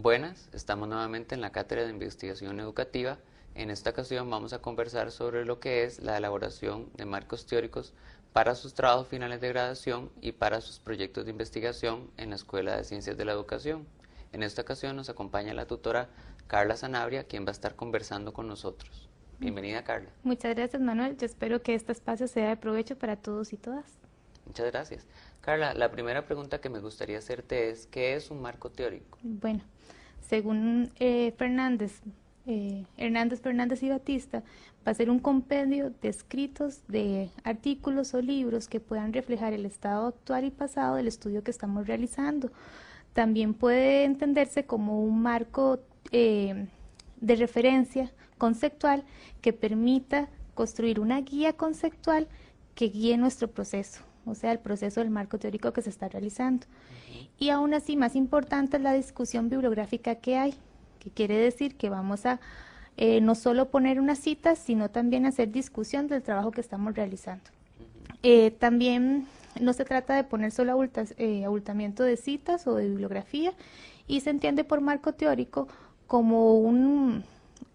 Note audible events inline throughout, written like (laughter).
Buenas, estamos nuevamente en la Cátedra de Investigación Educativa. En esta ocasión vamos a conversar sobre lo que es la elaboración de marcos teóricos para sus trabajos finales de graduación y para sus proyectos de investigación en la Escuela de Ciencias de la Educación. En esta ocasión nos acompaña la tutora Carla Sanabria, quien va a estar conversando con nosotros. Bienvenida, Carla. Muchas gracias, Manuel. Yo espero que este espacio sea de provecho para todos y todas. Muchas gracias. Carla, la primera pregunta que me gustaría hacerte es, ¿qué es un marco teórico? Bueno, según eh, Fernández, eh, Hernández Fernández y Batista, va a ser un compendio de escritos, de artículos o libros que puedan reflejar el estado actual y pasado del estudio que estamos realizando. También puede entenderse como un marco eh, de referencia conceptual que permita construir una guía conceptual que guíe nuestro proceso o sea, el proceso del marco teórico que se está realizando. Y aún así, más importante es la discusión bibliográfica que hay, que quiere decir que vamos a eh, no solo poner unas citas, sino también hacer discusión del trabajo que estamos realizando. Eh, también no se trata de poner solo eh, abultamiento de citas o de bibliografía, y se entiende por marco teórico como un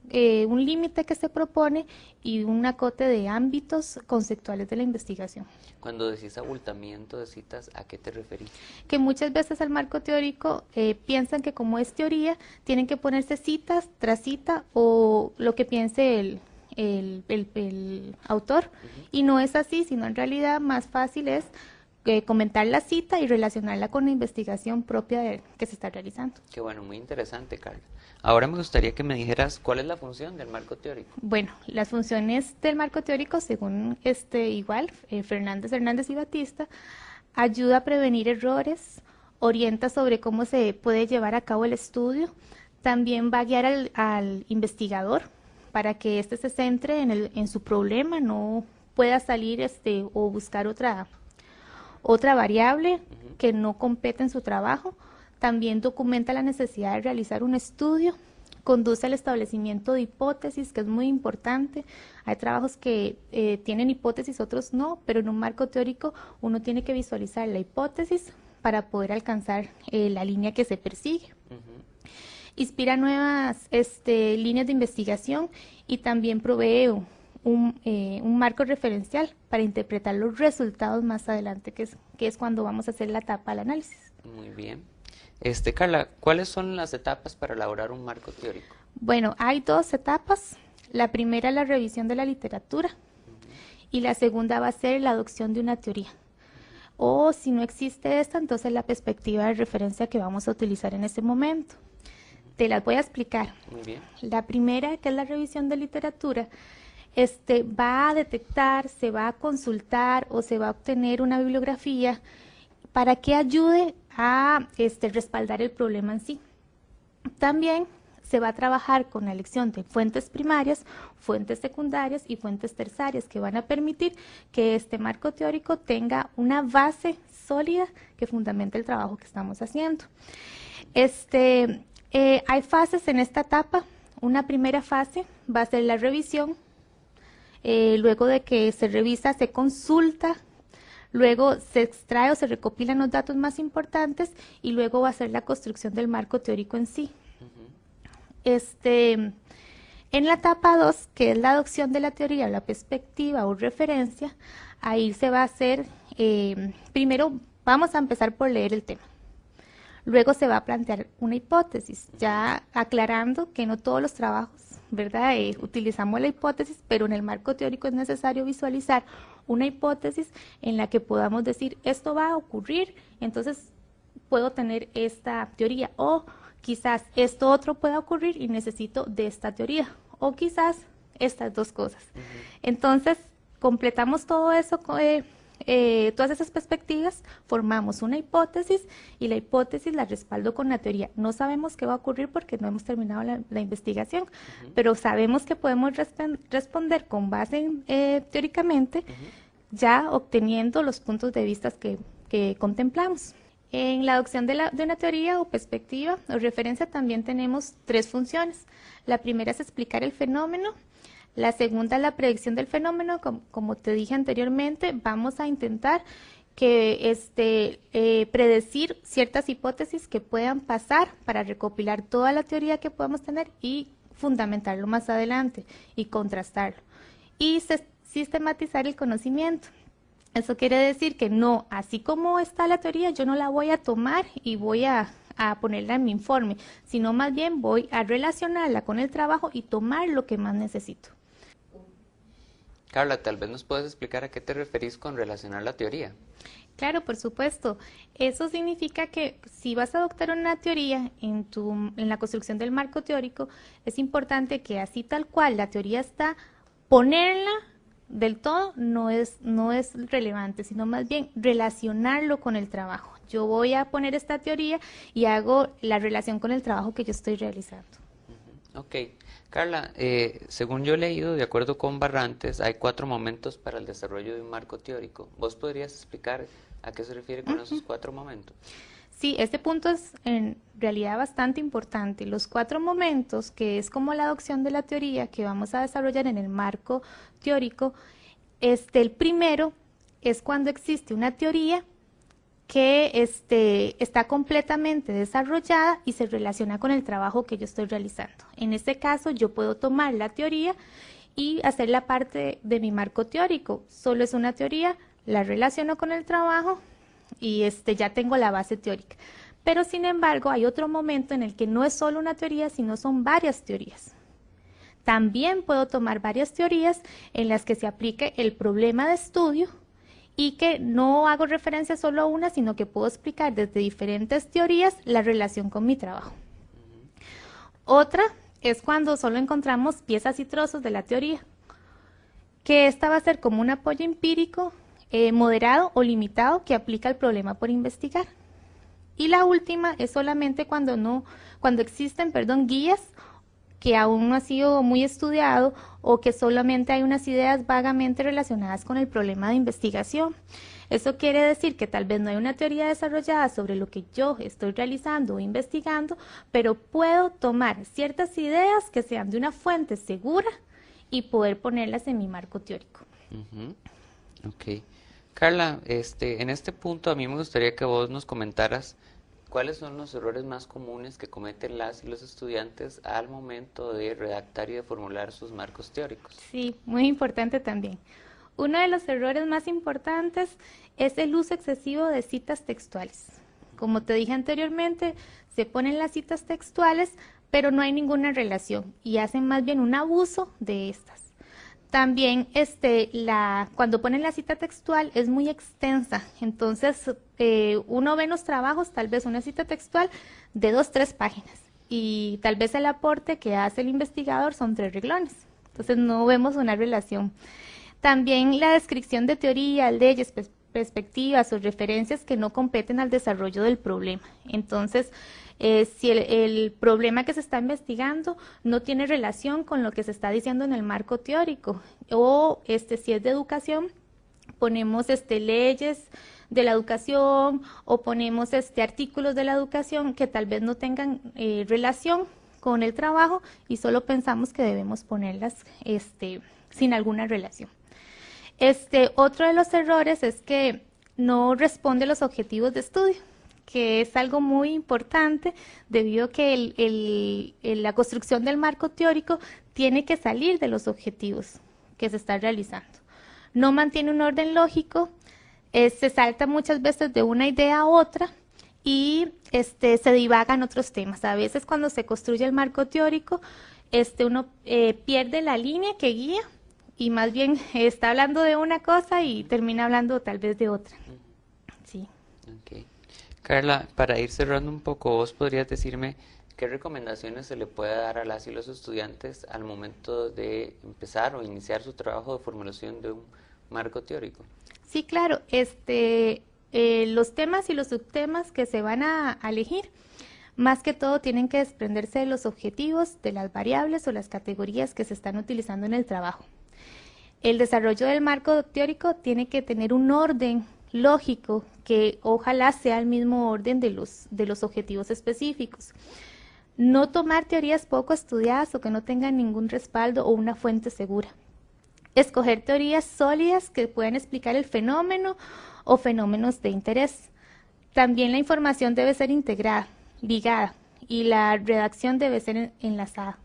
eh, un límite que se propone y un acote de ámbitos conceptuales de la investigación. Cuando decís abultamiento de citas, ¿a qué te referís? Que muchas veces al marco teórico eh, piensan que como es teoría, tienen que ponerse citas tras cita o lo que piense el, el, autor. Y no es así, sino en realidad más fácil es eh, comentar la cita y relacionarla con la investigación propia de, que se está realizando. Qué bueno, muy interesante, Carla. Ahora me gustaría que me dijeras cuál es la función del marco teórico. Bueno, las funciones del marco teórico, según este igual, eh, Fernández, Hernández y Batista, ayuda a prevenir errores, orienta sobre cómo se puede llevar a cabo el estudio, también va a guiar al, investigador para que éste se centre en, el, en su problema, no pueda salir este, o buscar otra otra variable que no compete en su trabajo, también documenta la necesidad de realizar un estudio, conduce al establecimiento de hipótesis, que es muy importante. Hay trabajos que eh, tienen hipótesis, otros no, pero en un marco teórico uno tiene que visualizar la hipótesis para poder alcanzar eh, la línea que se persigue. Inspira nuevas este, líneas de investigación y también provee eh, un, marco referencial para interpretar los resultados más adelante, que es, que es cuando vamos a hacer la etapa del análisis. Muy bien. Este, Carla, ¿cuáles son las etapas para elaborar un marco teórico? Bueno, hay dos etapas. La primera es la revisión de la literatura y la segunda va a ser la adopción de una teoría. O si no existe esta, entonces la perspectiva de referencia que vamos a utilizar en ese momento. Te las voy a explicar. Muy bien. La primera, que es la revisión de literatura, este, va a detectar, se va a consultar o se va a obtener una bibliografía para que ayude a este, respaldar el problema en sí. También se va a trabajar con la elección de fuentes primarias, fuentes secundarias y fuentes terciarias que van a permitir que este marco teórico tenga una base sólida que fundamente el trabajo que estamos haciendo. Este, eh, hay fases en esta etapa. Una primera fase va a ser la revisión, eh, luego de que se revisa, se consulta, luego se extrae o se recopilan los datos más importantes y luego va a ser la construcción del marco teórico en sí. este, en la etapa 2, que es la adopción de la teoría, la perspectiva o referencia, ahí se va a hacer, eh, primero vamos a empezar por leer el tema. Luego se va a plantear una hipótesis, ya aclarando que no todos los trabajos ¿verdad? Eh, utilizamos la hipótesis, pero en el marco teórico es necesario visualizar una hipótesis en la que podamos decir, esto va a ocurrir, entonces puedo tener esta teoría, o quizás esto otro pueda ocurrir y necesito de esta teoría, o quizás estas dos cosas. Entonces, completamos todo eso eh, eh, todas esas perspectivas, formamos una hipótesis y la hipótesis la respaldo con la teoría. No sabemos qué va a ocurrir porque no hemos terminado la, investigación, pero sabemos que podemos responder con base eh, teóricamente, ya obteniendo los puntos de vista que, contemplamos. En la adopción de, de, una teoría o perspectiva o referencia también tenemos tres funciones. La primera es explicar el fenómeno, la segunda es la predicción del fenómeno, como, te dije anteriormente, vamos a intentar que este, eh, predecir ciertas hipótesis que puedan pasar para recopilar toda la teoría que podemos tener y fundamentarlo más adelante y contrastarlo. Y sistematizar el conocimiento. Eso quiere decir que no, así como está la teoría, yo no la voy a tomar y voy a, a, ponerla en mi informe, sino más bien voy a relacionarla con el trabajo y tomar lo que más necesito. Carla, tal vez nos puedes explicar a qué te referís con relacionar la teoría. Claro, por supuesto. Eso significa que si vas a adoptar una teoría en, tu, en la construcción del marco teórico, es importante que así tal cual la teoría está, ponerla del todo no es, no es relevante, sino más bien relacionarlo con el trabajo. Yo voy a poner esta teoría y hago la relación con el trabajo que yo estoy realizando. Ok. Carla, eh, según yo he leído, de acuerdo con Barrantes, hay cuatro momentos para el desarrollo de un marco teórico. ¿Vos podrías explicar a qué se refiere con esos cuatro momentos? Sí, este punto es en realidad bastante importante. Los cuatro momentos, que es como la adopción de la teoría que vamos a desarrollar en el marco teórico, este, el primero es cuando existe una teoría que este, está completamente desarrollada y se relaciona con el trabajo que yo estoy realizando. En este caso, yo puedo tomar la teoría y hacer la parte de mi marco teórico. Solo es una teoría, la relaciono con el trabajo, y este, ya tengo la base teórica. Pero sin embargo, hay otro momento en el que no es solo una teoría, sino son varias teorías. También puedo tomar varias teorías en las que se aplique el problema de estudio y que no hago referencia solo a una, sino que puedo explicar desde diferentes teorías la relación con mi trabajo. Otra es cuando solo encontramos piezas y trozos de la teoría, que esta va a ser como un apoyo empírico eh, moderado o limitado que aplica el problema por investigar. Y la última es solamente cuando no, cuando existen, perdón, guías que aún no ha sido muy estudiado o que solamente hay unas ideas vagamente relacionadas con el problema de investigación. Eso quiere decir que tal vez no hay una teoría desarrollada sobre lo que yo estoy realizando o investigando, pero puedo tomar ciertas ideas que sean de una fuente segura y poder ponerlas en mi marco teórico. Ok. Carla, este, en este punto a mí me gustaría que vos nos comentaras cuáles son los errores más comunes que cometen las y los estudiantes al momento de redactar y de formular sus marcos teóricos. Sí, muy importante también. Uno de los errores más importantes es el uso excesivo de citas textuales. Como te dije anteriormente, se ponen las citas textuales, pero no hay ninguna relación y hacen más bien un abuso de estas. También este, la, cuando ponen la cita textual es muy extensa, entonces eh, uno ve en los trabajos tal vez una cita textual de dos, tres páginas. Y tal vez el aporte que hace el investigador son tres reglones, entonces no vemos una relación. También la descripción de teoría, leyes, perspectivas o referencias que no competen al desarrollo del problema. Entonces, eh, si el, problema que se está investigando no tiene relación con lo que se está diciendo en el marco teórico o este, si es de educación, ponemos este, leyes de la educación o ponemos este, artículos de la educación que tal vez no tengan eh, relación con el trabajo y solo pensamos que debemos ponerlas este, sin alguna relación. Este, otro de los errores es que no responde a los objetivos de estudio que es algo muy importante debido a que la construcción del marco teórico tiene que salir de los objetivos que se están realizando. No mantiene un orden lógico, eh, se salta muchas veces de una idea a otra y este, se divagan otros temas. A veces cuando se construye el marco teórico, este, uno eh, pierde la línea que guía y más bien está hablando de una cosa y termina hablando tal vez de otra. Sí. Carla, para ir cerrando un poco, ¿vos podrías decirme qué recomendaciones se le puede dar a las y los estudiantes al momento de empezar o iniciar su trabajo de formulación de un marco teórico? Sí, claro. Este, eh, los temas y los subtemas que se van a, a elegir, más que todo tienen que desprenderse de los objetivos, de las variables o las categorías que se están utilizando en el trabajo. El desarrollo del marco teórico tiene que tener un orden lógico que ojalá sea el mismo orden de los, de los objetivos específicos. No tomar teorías poco estudiadas o que no tengan ningún respaldo o una fuente segura. escoger teorías sólidas que puedan explicar el fenómeno o fenómenos de interés. También la información debe ser integrada, ligada, y la redacción debe ser enlazada.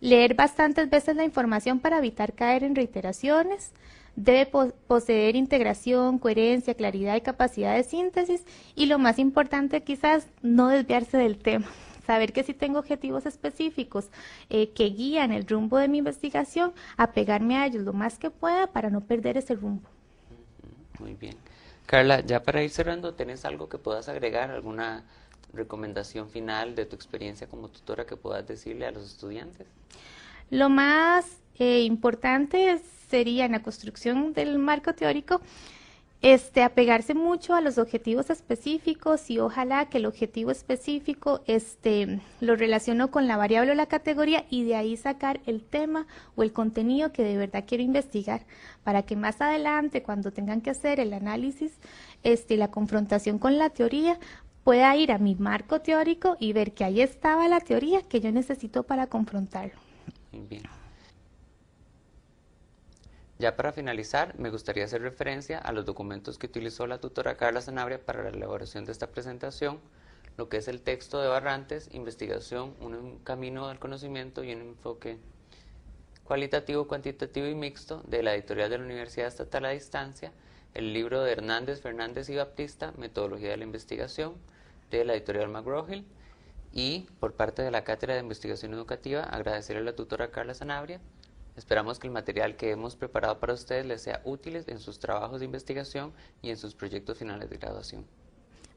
Leer bastantes veces la información para evitar caer en reiteraciones. Debe poseer integración, coherencia, claridad y capacidad de síntesis. Y lo más importante quizás, no desviarse del tema. (laughs) Saber que si tengo objetivos específicos eh, que guían el rumbo de mi investigación, apegarme a ellos lo más que pueda para no perder ese rumbo. Muy bien. Carla, ya para ir cerrando, ¿tienes algo que puedas agregar? ¿Alguna recomendación final de tu experiencia como tutora que puedas decirle a los estudiantes? Lo más eh, importante sería en la construcción del marco teórico, este, apegarse mucho a los objetivos específicos y ojalá que el objetivo específico este, lo relaciono con la variable o la categoría y de ahí sacar el tema o el contenido que de verdad quiero investigar para que más adelante cuando tengan que hacer el análisis, este, la confrontación con la teoría, pueda ir a mi marco teórico y ver que ahí estaba la teoría que yo necesito para confrontarlo. bien. Ya para finalizar, me gustaría hacer referencia a los documentos que utilizó la tutora Carla Sanabria para la elaboración de esta presentación, lo que es el texto de Barrantes, investigación, un camino al conocimiento y un enfoque cualitativo, cuantitativo y mixto de la editorial de la Universidad Estatal a Distancia, el libro de Hernández, Fernández y Baptista, Metodología de la Investigación, de la editorial McGraw-Hill y por parte de la Cátedra de Investigación Educativa agradecerle a la tutora Carla Sanabria. Esperamos que el material que hemos preparado para ustedes les sea útil en sus trabajos de investigación y en sus proyectos finales de graduación.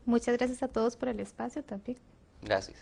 Muchas gracias a todos por el espacio también. Gracias.